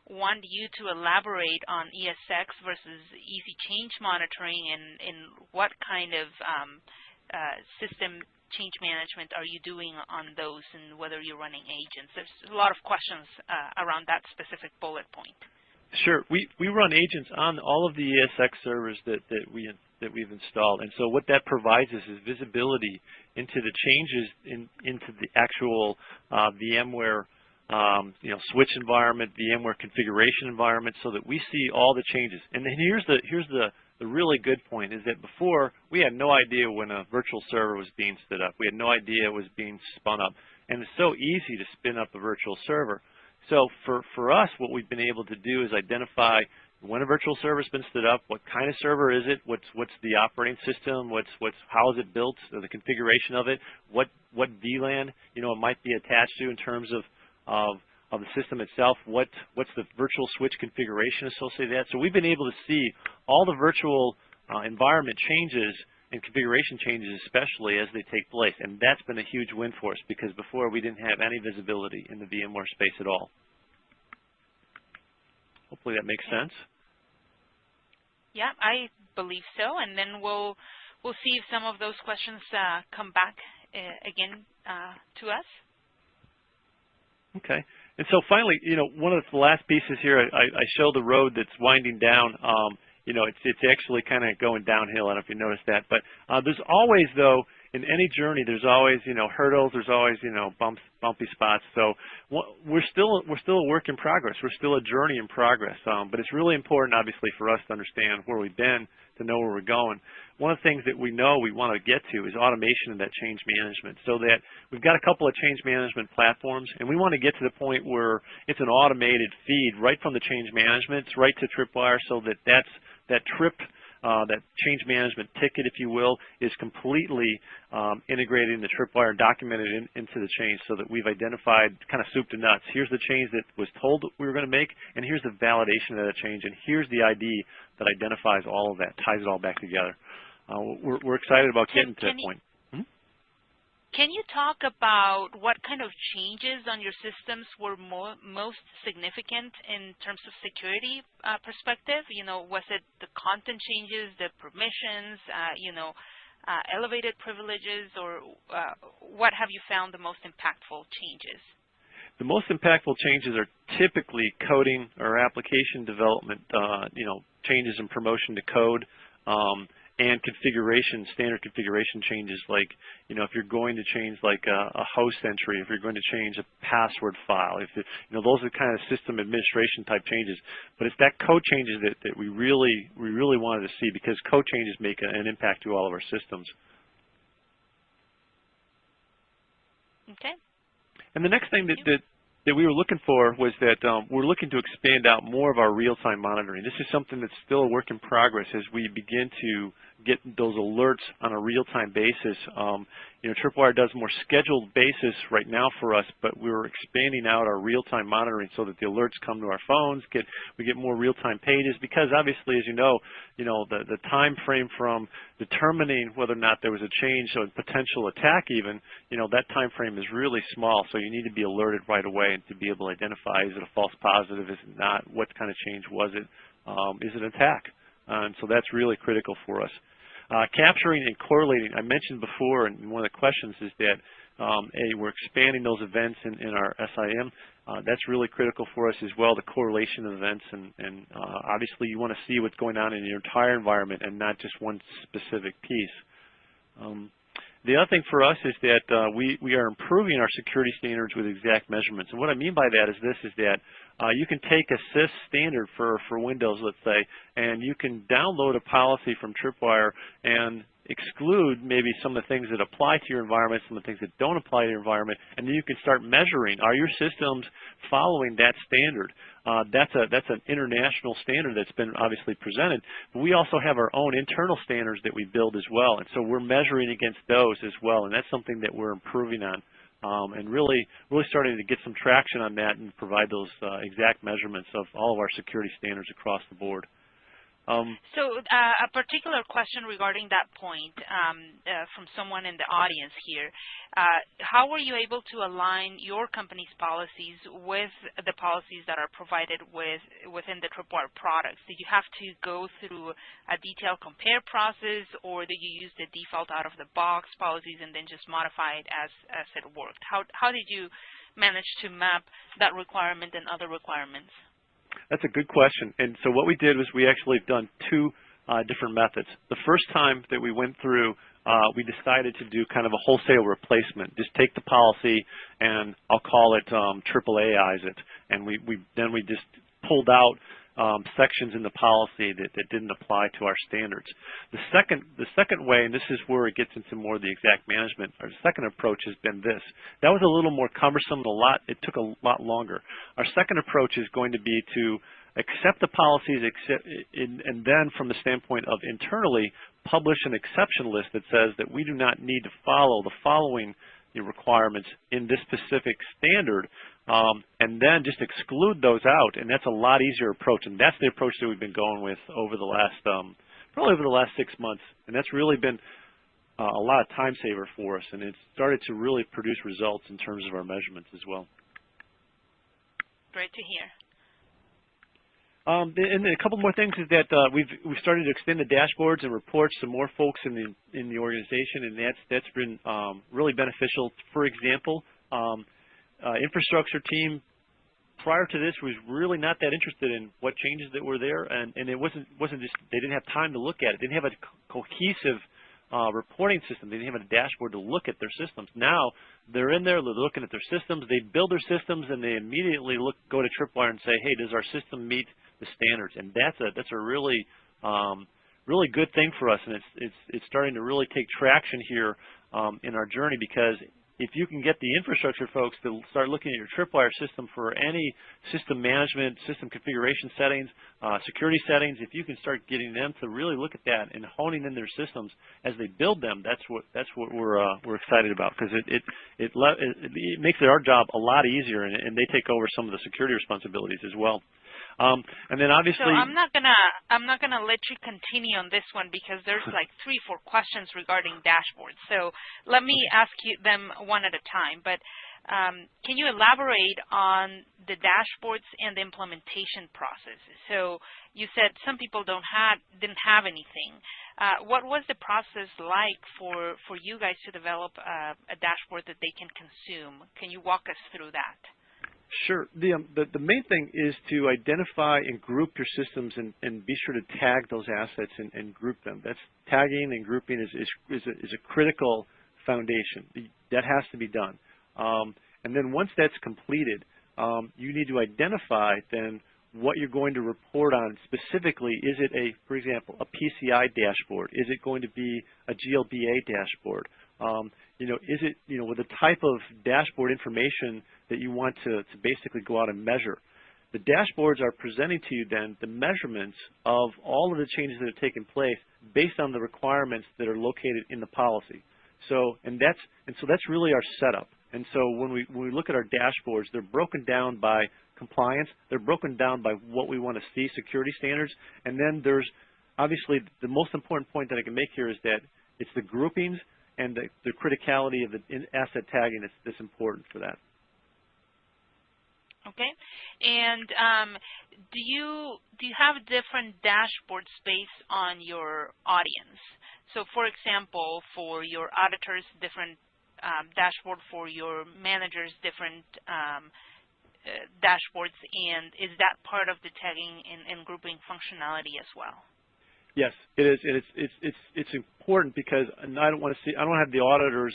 want you to elaborate on ESX versus easy change monitoring and, and what kind of um, uh, system change management are you doing on those and whether you're running agents. There's a lot of questions uh, around that specific bullet point. Sure. We, we run agents on all of the ESX servers that, that, we, that we've installed. And so what that provides us is visibility into the changes in, into the actual uh, VMware um, you know, switch environment, VMware configuration environment, so that we see all the changes. And then here's the here's the the really good point is that before we had no idea when a virtual server was being stood up. We had no idea it was being spun up, and it's so easy to spin up a virtual server. So for for us, what we've been able to do is identify when a virtual server has been stood up, what kind of server is it, what's what's the operating system, what's what's how is it built, the configuration of it, what what VLAN you know it might be attached to in terms of of, of the system itself, what, what's the virtual switch configuration associated with that. So we've been able to see all the virtual uh, environment changes and configuration changes especially as they take place. And that's been a huge win for us because before we didn't have any visibility in the VMware space at all. Hopefully that makes sense. Yeah, I believe so. And then we'll we'll see if some of those questions uh, come back uh, again uh, to us. Okay. And so finally, you know, one of the last pieces here, I, I show the road that's winding down. Um, you know, it's it's actually kind of going downhill. I don't know if you noticed that, but uh, there's always though in any journey, there's always you know hurdles. There's always you know bumps, bumpy spots. So we're still we're still a work in progress. We're still a journey in progress. Um, but it's really important, obviously, for us to understand where we've been to know where we're going. One of the things that we know we want to get to is automation of that change management so that we've got a couple of change management platforms and we want to get to the point where it's an automated feed right from the change management right to Tripwire so that that's, that trip uh, that change management ticket, if you will, is completely um, integrated in the Tripwire and documented in, into the change so that we've identified kind of soup to nuts. Here's the change that was told we were going to make, and here's the validation of that change, and here's the ID that identifies all of that, ties it all back together. Uh, we're, we're, excited about can, getting to that point. Can you talk about what kind of changes on your systems were more, most significant in terms of security uh, perspective? You know, was it the content changes, the permissions, uh, you know, uh, elevated privileges, or uh, what have you found the most impactful changes? The most impactful changes are typically coding or application development, uh, you know, changes in promotion to code, um, and configuration, standard configuration changes like, you know, if you're going to change like a, a host entry, if you're going to change a password file, if it, you know, those are the kind of system administration type changes. But it's that code changes that, that we really we really wanted to see because code changes make a, an impact to all of our systems. Okay. And the next thing that, that that we were looking for was that um, we're looking to expand out more of our real-time monitoring. This is something that's still a work in progress as we begin to get those alerts on a real-time basis. Um, you know, Tripwire does more scheduled basis right now for us, but we're expanding out our real-time monitoring so that the alerts come to our phones. Get we get more real-time pages because obviously, as you know, you know the the time frame from determining whether or not there was a change or potential attack, even you know that time frame is really small. So you need to be alerted right away and to be able to identify is it a false positive, is it not, what kind of change was it, um, is it an attack? And so that's really critical for us. Uh, capturing and correlating, I mentioned before, and one of the questions is that um, a, we're expanding those events in, in our SIEM. Uh, that's really critical for us as well, the correlation of events. And, uh, obviously, you want to see what's going on in your entire environment and not just one specific piece. The other thing for us is that uh, we, we are improving our security standards with exact measurements. And what I mean by that is this, is that uh, you can take a CIS standard for, for Windows, let's say, and you can download a policy from Tripwire and exclude maybe some of the things that apply to your environment, some of the things that don't apply to your environment, and then you can start measuring, are your systems following that standard? Uh, that's, a, that's an international standard that's been obviously presented, but we also have our own internal standards that we build as well, and so we're measuring against those as well, and that's something that we're improving on um, and really, really starting to get some traction on that and provide those uh, exact measurements of all of our security standards across the board. Um, so uh, a particular question regarding that point um, uh, from someone in the audience here. Uh, how were you able to align your company's policies with the policies that are provided with within the Tripwire products? Did you have to go through a detailed compare process or did you use the default out of the box policies and then just modify it as, as it worked? How, how did you manage to map that requirement and other requirements? That's a good question. And so what we did was we actually have done two uh, different methods. The first time that we went through, uh, we decided to do kind of a wholesale replacement. Just take the policy and I'll call it um, AAAize it. And we, we then we just pulled out um, sections in the policy that, that didn't apply to our standards. The second, the second way, and this is where it gets into more of the exact management, our second approach has been this. That was a little more cumbersome, a lot, it took a lot longer. Our second approach is going to be to accept the policies accept, in, and then from the standpoint of internally publish an exception list that says that we do not need to follow the following requirements in this specific standard um, and then just exclude those out, and that's a lot easier approach. And that's the approach that we've been going with over the last, um, probably over the last six months. And that's really been uh, a lot of time saver for us, and it's started to really produce results in terms of our measurements as well. Great to hear. Um, and a couple more things is that uh, we've we've started to extend the dashboards and reports to more folks in the in the organization, and that's that's been um, really beneficial. For example, um, infrastructure team prior to this was really not that interested in what changes that were there, and, and it wasn't wasn't just they didn't have time to look at it. They didn't have a co cohesive uh, reporting system. They didn't have a dashboard to look at their systems. Now they're in there, they're looking at their systems. They build their systems, and they immediately look go to Tripwire and say, "Hey, does our system meet the standards?" And that's a that's a really um, really good thing for us, and it's it's it's starting to really take traction here um, in our journey because if you can get the infrastructure folks to start looking at your Tripwire system for any system management, system configuration settings, uh, security settings, if you can start getting them to really look at that and honing in their systems as they build them, that's what that's what we're uh, we're excited about because it it it, it it makes our job a lot easier and, and they take over some of the security responsibilities as well. Um, and then obviously, so I'm not gonna I'm not gonna let you continue on this one because there's like three four questions regarding dashboards. So let me ask you them one at a time. But um, can you elaborate on the dashboards and the implementation process? So you said some people don't have didn't have anything. Uh, what was the process like for for you guys to develop uh, a dashboard that they can consume? Can you walk us through that? Sure. The, um, the, the main thing is to identify and group your systems and, and be sure to tag those assets and, and group them. That's tagging and grouping is is, is, a, is a critical foundation. That has to be done. Um, and then once that's completed, um, you need to identify then what you're going to report on specifically. Is it a, for example, a PCI dashboard? Is it going to be a GLBA dashboard? Um, you know, is it, you know, with the type of dashboard information that you want to, to basically go out and measure? The dashboards are presenting to you then the measurements of all of the changes that have taken place based on the requirements that are located in the policy. So, and that's, and so that's really our setup. And so when we, when we look at our dashboards, they're broken down by compliance. They're broken down by what we want to see, security standards. And then there's obviously the most important point that I can make here is that it's the groupings and the, the criticality of the asset tagging that's, that's important for that. Okay, and um, do you do you have different dashboards based on your audience? So, for example, for your auditors, different um, dashboard for your managers, different um, uh, dashboards, and is that part of the tagging and, and grouping functionality as well? Yes, it is. It's it's it's it's important because I don't want to see. I don't have the auditors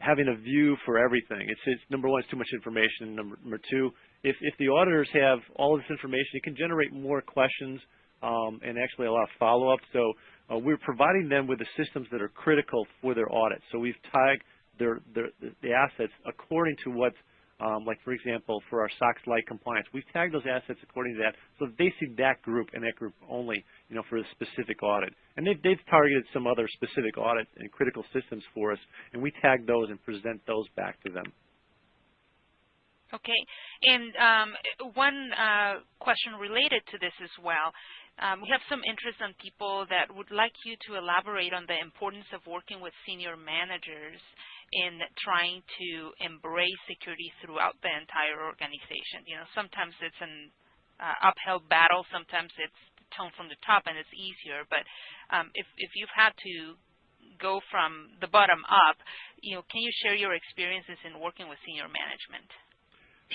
having a view for everything. It's, it's number one, it's too much information. Number, number two, if if the auditors have all this information, it can generate more questions um, and actually a lot of follow-up. So uh, we're providing them with the systems that are critical for their audit. So we've tagged their, their the assets according to what um, like for example, for our SOX Lite compliance, we've tagged those assets according to that, so they see that group and that group only, you know, for a specific audit. And they've, they've targeted some other specific audit and critical systems for us, and we tag those and present those back to them. Okay, and um, one uh, question related to this as well. Um, we have some interest on people that would like you to elaborate on the importance of working with senior managers in trying to embrace security throughout the entire organization. You know, sometimes it's an uh, uphill battle, sometimes it's tone from the top and it's easier, but um, if, if you've had to go from the bottom up, you know, can you share your experiences in working with senior management?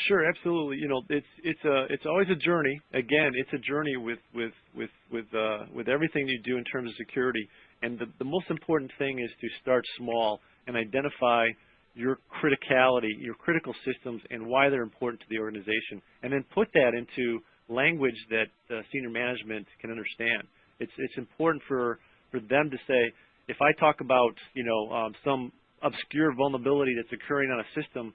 Sure, absolutely. You know, it's it's a it's always a journey. Again, it's a journey with with with with uh, with everything you do in terms of security. And the, the most important thing is to start small and identify your criticality, your critical systems, and why they're important to the organization, and then put that into language that uh, senior management can understand. It's it's important for for them to say, if I talk about you know um, some obscure vulnerability that's occurring on a system,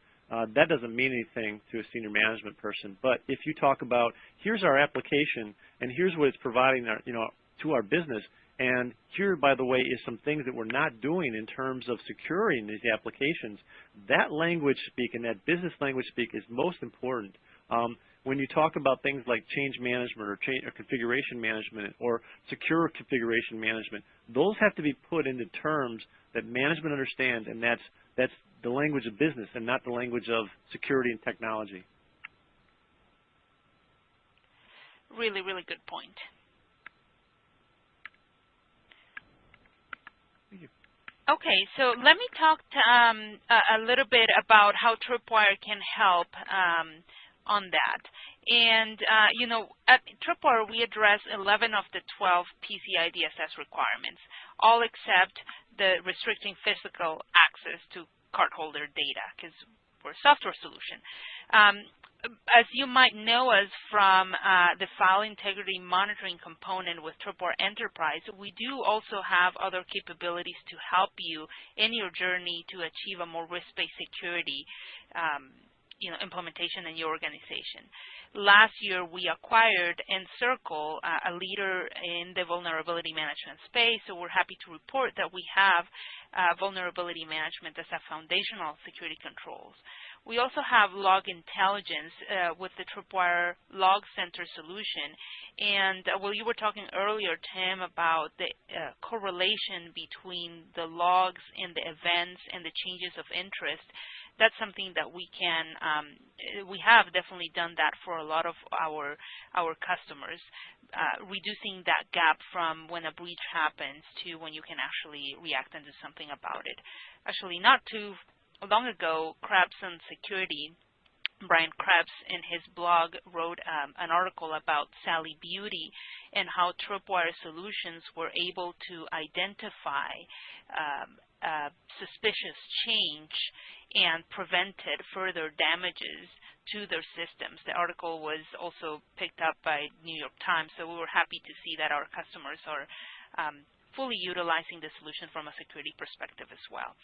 that doesn't mean anything to a senior management person. But if you talk about here's our application and here's what it's providing our, you know to our business, and here, by the way, is some things that we're not doing in terms of securing these applications. That language speak and that business language speak is most important. Um, when you talk about things like change management or, change, or configuration management or secure configuration management, those have to be put into terms that management understands, and that's that's the language of business and not the language of security and technology. Really, really good point. Okay, so let me talk to, um, a, a, little bit about how Tripwire can help um, on that. And, uh, you know, at Tripwire, we address 11 of the 12 PCI DSS requirements, all except the restricting physical access to cardholder data, because we're a software solution. Um, as you might know us from uh, the file integrity monitoring component with Tripwire Enterprise, we do also have other capabilities to help you in your journey to achieve a more risk-based security um, you know, implementation in your organization. Last year, we acquired nCircle, uh, a leader in the vulnerability management space, so we're happy to report that we have uh, vulnerability management as a foundational security controls. We also have log intelligence uh, with the Tripwire Log Center solution. And well, you were talking earlier, Tim, about the correlation between the logs and the events and the changes of interest. That's something that we can, um, we have definitely done that for a lot of our our customers, uh, reducing that gap from when a breach happens to when you can actually react and do something about it. Actually, not too long ago, Krebs on Security Brian Krebs in his blog wrote um, an article about Sally Beauty and how Tripwire Solutions were able to identify um, suspicious change and prevented further damages to their systems. The article was also picked up by New York Times, so we were happy to see that our customers are um, fully utilizing the solution from a security perspective as well.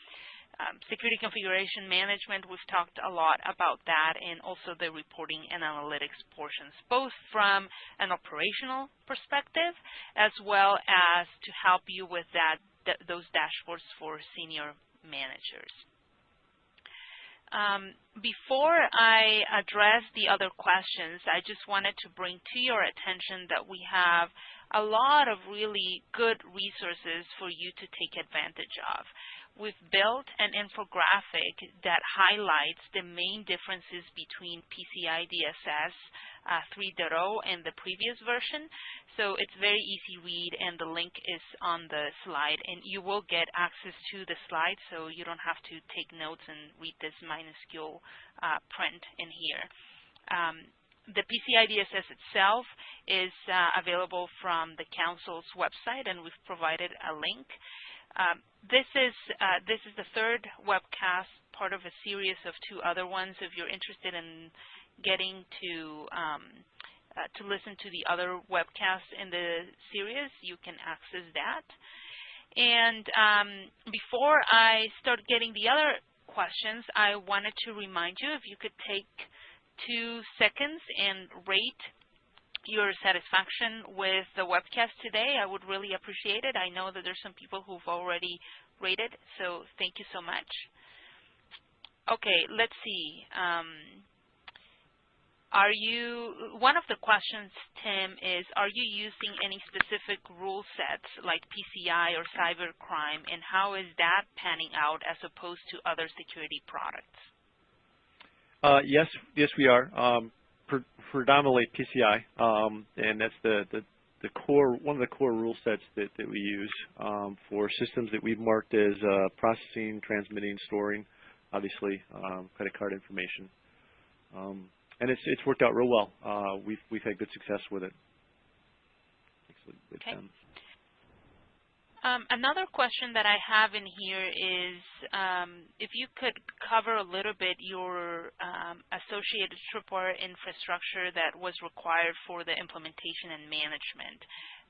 Um, security configuration management, we've talked a lot about that and also the reporting and analytics portions, both from an operational perspective as well as to help you with that th those dashboards for senior managers. Um, before I address the other questions, I just wanted to bring to your attention that we have a lot of really good resources for you to take advantage of. We've built an infographic that highlights the main differences between PCI DSS 3.0 and the previous version. So it's very easy to read and the link is on the slide and you will get access to the slide so you don't have to take notes and read this minuscule uh, print in here. Um, the PCI DSS itself is uh, available from the Council's website and we've provided a link. Um, this is uh, this is the third webcast, part of a series of two other ones. If you're interested in getting to um, uh, to listen to the other webcasts in the series, you can access that. And um, before I start getting the other questions, I wanted to remind you if you could take two seconds and rate your satisfaction with the webcast today. I would really appreciate it. I know that there's some people who've already rated, so thank you so much. Okay, let's see. Um, are you, one of the questions, Tim, is are you using any specific rule sets like PCI or cybercrime, and how is that panning out as opposed to other security products? Uh, yes, yes, we are. Um, predominantly PCI, um, and that's the, the, the core one of the core rule sets that, that we use um, for systems that we've marked as uh, processing, transmitting, storing, obviously um, credit card information, um, and it's it's worked out real well. Uh, we've we've had good success with it. Okay. Um, another question that I have in here is um, if you could cover a little bit your um, associated tripwire infrastructure that was required for the implementation and management,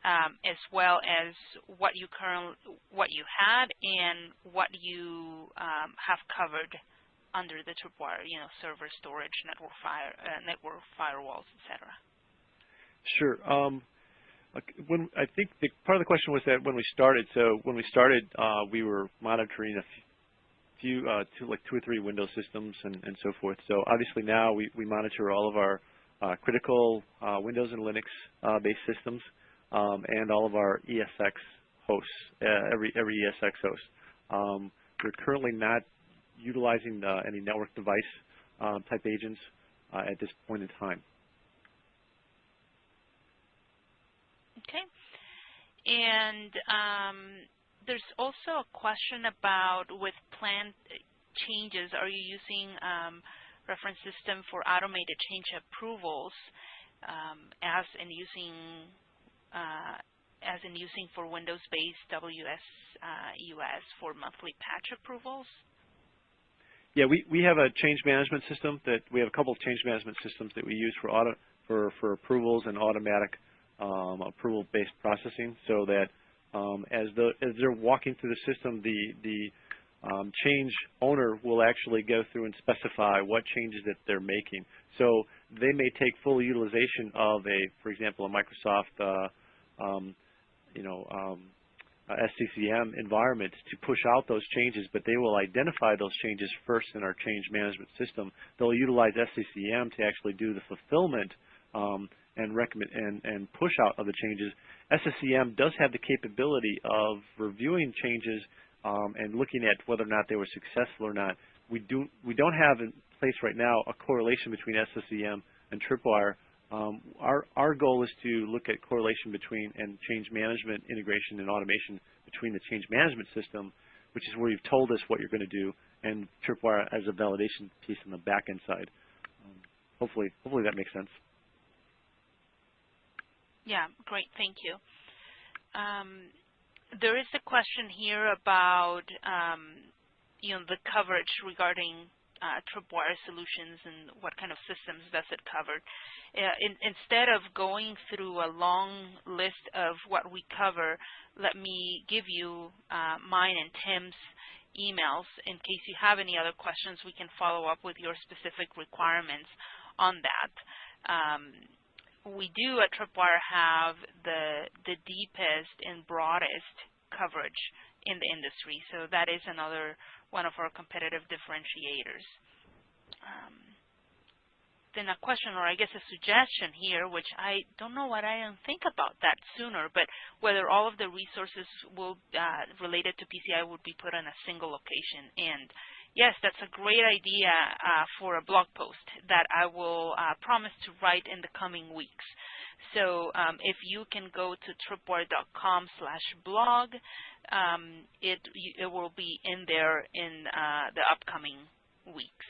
um, as well as what you current, what you had and what you um, have covered under the tripwire, you know, server storage, network fire, uh, network firewalls, etc. Sure. Um, when I think the, part of the question was that when we started, so when we started, uh, we were monitoring a few, uh, two, like two or three Windows systems and, and so forth. So obviously now we, we monitor all of our uh, critical uh, Windows and Linux-based uh, systems um, and all of our ESX hosts, every every ESX host. Um, we're currently not utilizing any network device um, type agents at this point in time. Okay. And um, there's also a question about with planned changes, are you using um, reference system for automated change approvals um, as in using uh, as in using for Windows-based WS uh, US for monthly patch approvals? Yeah, we, we have a change management system that we have a couple of change management systems that we use for auto for, for approvals and automatic um, approval-based processing so that um, as, the, as they're walking through the system, the, the um, change owner will actually go through and specify what changes that they're making. So they may take full utilization of a, for example, a Microsoft, uh, um, you know, um, SCCM environment to push out those changes, but they will identify those changes first in our change management system. They'll utilize SCCM to actually do the fulfillment um, and recommend and, and push out of the changes. SCCM does have the capability of reviewing changes um, and looking at whether or not they were successful or not. We do we don't have in place right now a correlation between SCCM and Tripwire. Um, our our goal is to look at correlation between and change management integration and automation between the change management system, which is where you've told us what you're going to do, and Tripwire as a validation piece on the back end side. Um, hopefully, hopefully that makes sense. Yeah, great. Thank you. Um, there is a question here about um, you know the coverage regarding tripwire solutions and what kind of systems does it cover. Uh, in, instead of going through a long list of what we cover, let me give you uh, mine and Tim's emails in case you have any other questions. We can follow up with your specific requirements on that. Um, we do at Tripwire have the the deepest and broadest coverage in the industry, so that is another one of our competitive differentiators. Um, then a question, or I guess a suggestion here, which I don't know what I didn't think about that sooner, but whether all of the resources will uh, related to PCI would be put on a single location. And yes, that's a great idea uh, for a blog post that I will uh, promise to write in the coming weeks. So um, if you can go to tripwire.com slash blog, um, it, it will be in there in uh, the upcoming weeks.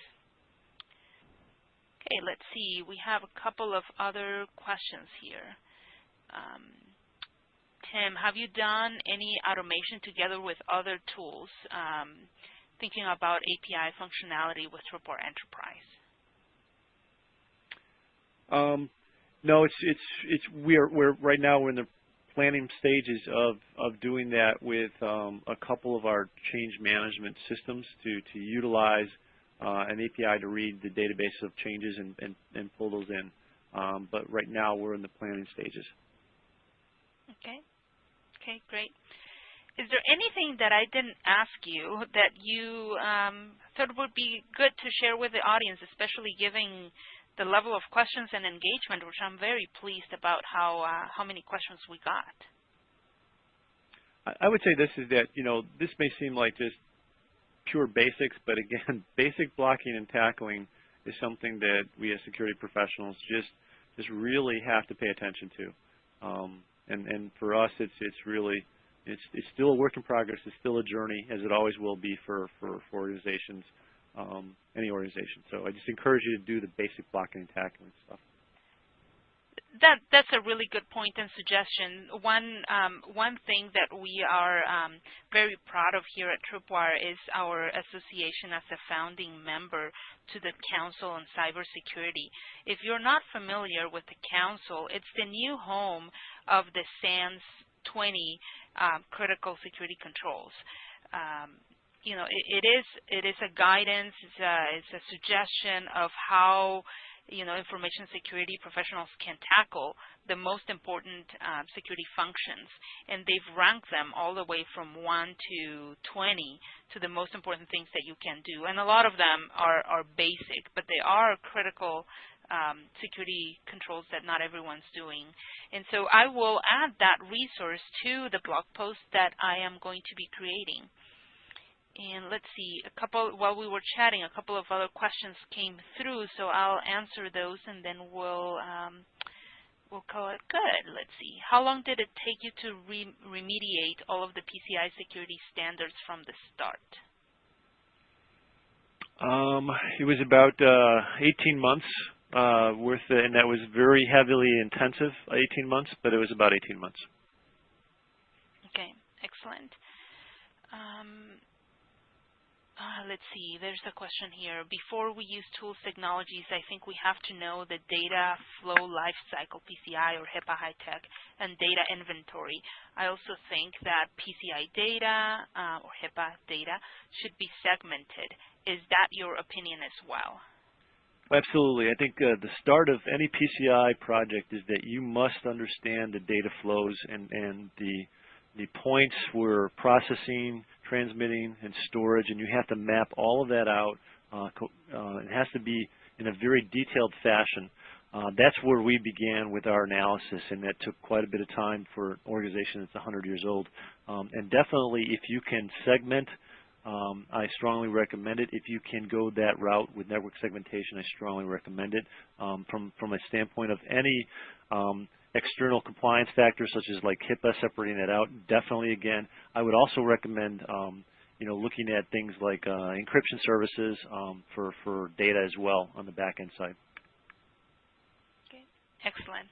Okay, let's see. We have a couple of other questions here. Um, Tim, have you done any automation together with other tools, um, thinking about API functionality with Tripwire Enterprise? Um, no, it's it's it's we're we're right now we're in the planning stages of of doing that with um, a couple of our change management systems to to utilize uh, an API to read the database of changes and, and, and pull those in. Um, but right now we're in the planning stages. Okay. Okay, great. Is there anything that I didn't ask you that you um, thought would be good to share with the audience, especially given the level of questions and engagement, which I'm very pleased about how uh, how many questions we got. I would say this is that you know this may seem like just pure basics, but again, basic blocking and tackling is something that we as security professionals just just really have to pay attention to. Um, and, and for us, it's it's really it's it's still a work in progress. It's still a journey, as it always will be for for, for organizations, um, any organization. So I just encourage you to do the basic blocking and tackling stuff that that's a really good point and suggestion. One um, one thing that we are um, very proud of here at Tripwire is our association as a founding member to the Council on Cybersecurity. If you're not familiar with the Council, it's the new home of the SANS 20 um, critical security controls. Um, you know, it, it is it is a guidance, it's a, it's a suggestion of how you know, information security professionals can tackle the most important uh, security functions. And they've ranked them all the way from 1 to 20 to the most important things that you can do. And a lot of them are, are basic, but they are critical um, security controls that not everyone's doing. And so I will add that resource to the blog post that I am going to be creating. And let's see, a couple while we were chatting, a couple of other questions came through, so I'll answer those and then we'll um, we'll call it good. Let's see. How long did it take you to re remediate all of the PCI security standards from the start? Um, it was about uh, 18 months uh, worth, and that was very heavily intensive, 18 months, but it was about 18 months. Okay, excellent. Um, uh, let's see, there's a question here. Before we use tools technologies, I think we have to know the data flow lifecycle, PCI or HIPAA HITECH, and data inventory. I also think that PCI data uh, or HIPAA data should be segmented. Is that your opinion as well? Absolutely. I think uh, the start of any PCI project is that you must understand the data flows and, and the, the points where processing, transmitting, and storage, and you have to map all of that out. Uh, uh, it has to be in a very detailed fashion. Uh, that's where we began with our analysis, and that took quite a bit of time for an organization that's 100 years old. Um, and definitely, if you can segment, um, I strongly recommend it. If you can go that route with network segmentation, I strongly recommend it. Um, from from a standpoint of any um, external compliance factors such as like HIPAA, separating that out, definitely again. I would also recommend um, you know, looking at things like uh, encryption services um, for, for data as well on the back end side. Excellent.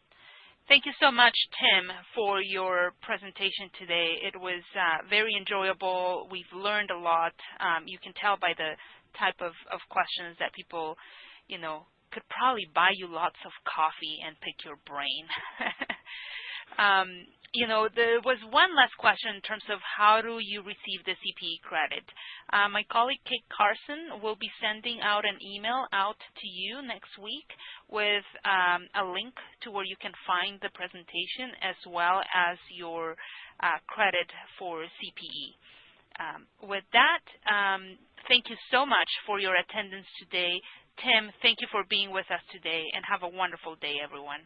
Thank you so much, Tim, for your presentation today. It was uh, very enjoyable. We've learned a lot. Um, you can tell by the type of, of questions that people, you know, could probably buy you lots of coffee and pick your brain. um, you know, there was one last question in terms of how do you receive the CPE credit. Uh, my colleague Kate Carson will be sending out an email out to you next week with um, a link to where you can find the presentation as well as your uh, credit for CPE. Um, with that, um, thank you so much for your attendance today. Tim, thank you for being with us today, and have a wonderful day, everyone.